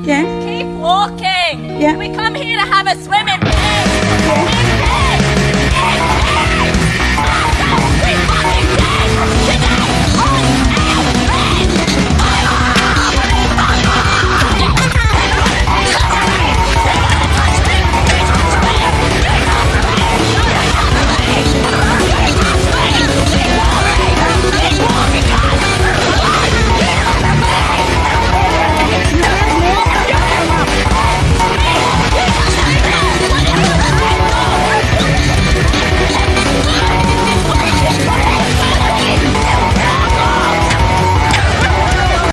Yeah. Keep walking. Yeah. We come here to have a swim in.